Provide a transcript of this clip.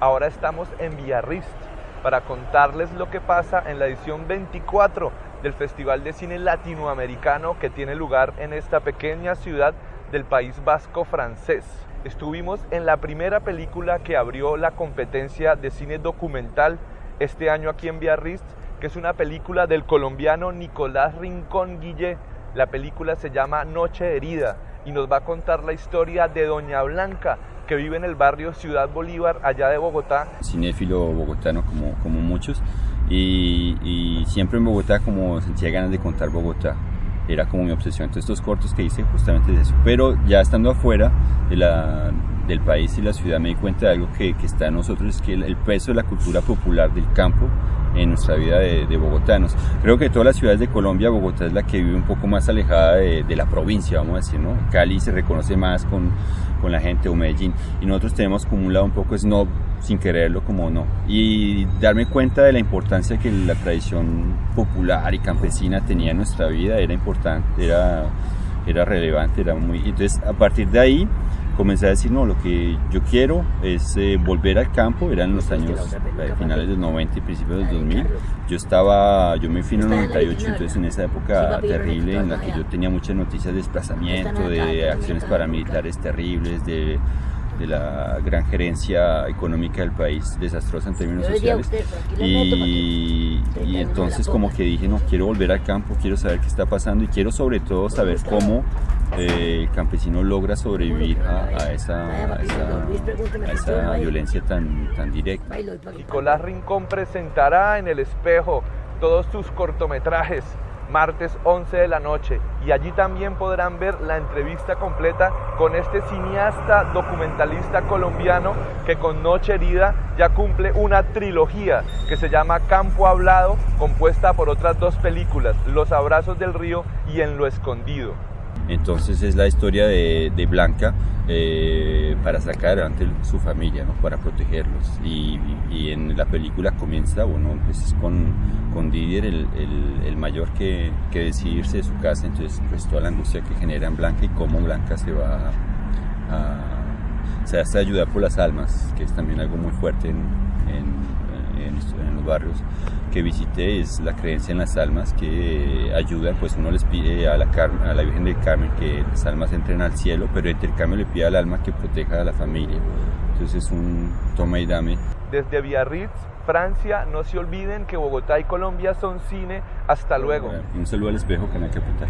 Ahora estamos en Villarrist para contarles lo que pasa en la edición 24 del Festival de Cine Latinoamericano que tiene lugar en esta pequeña ciudad del País Vasco francés. Estuvimos en la primera película que abrió la competencia de cine documental este año aquí en Biarritz, que es una película del colombiano Nicolás Rincón Guillé. La película se llama Noche Herida y nos va a contar la historia de Doña Blanca, que vive en el barrio Ciudad Bolívar, allá de Bogotá. Cinéfilo bogotano como, como muchos y, y siempre en Bogotá como sentía ganas de contar Bogotá era como mi obsesión. Entonces estos cortos que hice justamente de eso. Pero ya estando afuera de la, del país y la ciudad me di cuenta de algo que, está en nosotros, es que el, peso de la cultura popular del campo en nuestra vida de, bogotanos. Creo que de todas las ciudades de Colombia, Bogotá es la que vive un poco más alejada de, de la provincia, vamos a decir, ¿no? Cali se reconoce más con, con la gente o Medellín y nosotros tenemos como un lado un poco snob sin quererlo como no y darme cuenta de la importancia que la tradición popular y campesina tenía en nuestra vida era importante era era relevante era muy entonces a partir de ahí comencé a decir, no, lo que yo quiero es eh, volver al campo, eran los años eh, finales del 90 y principios del 2000. Yo estaba, yo me fui en el 98, entonces en esa época terrible en la que yo tenía muchas noticias de desplazamiento, de acciones paramilitares terribles, de de la gran gerencia económica del país, desastrosa en términos sociales. Y, y, entonces como que dije, no, quiero volver al campo, quiero saber qué está pasando y quiero sobre todo saber cómo eh, el campesino logra sobrevivir a, a, esa, a, esa, a, esa, violencia tan, tan directa. Nicolás Rincón presentará en el espejo todos sus cortometrajes martes 11 de la noche y allí también podrán ver la entrevista completa con este cineasta documentalista colombiano que con Noche Herida ya cumple una trilogía que se llama Campo Hablado compuesta por otras dos películas, Los Abrazos del Río y En lo Escondido. Entonces es la historia de, Blanca eh, para sacar adelante su familia, ¿no? para protegerlos. Y, en la película comienza, bueno, pues es con, con Didier, el mayor, que, que decide irse de su casa, entonces pues toda la angustia que genera en Blanca y cómo Blanca se va a, se hace ayudar por las almas, que es también algo muy fuerte en, en, en, en los barrios que visité es la creencia en las almas que ayudan, pues uno les pide a la, a la Virgen del Carmen que las almas entren al cielo, pero entre el cambio le pide al alma que proteja a la familia. Entonces es un toma y dame. Desde Biarritz, Francia, no se olviden que Bogotá y Colombia son cine. Hasta luego. Un saludo al espejo, Canal Capital.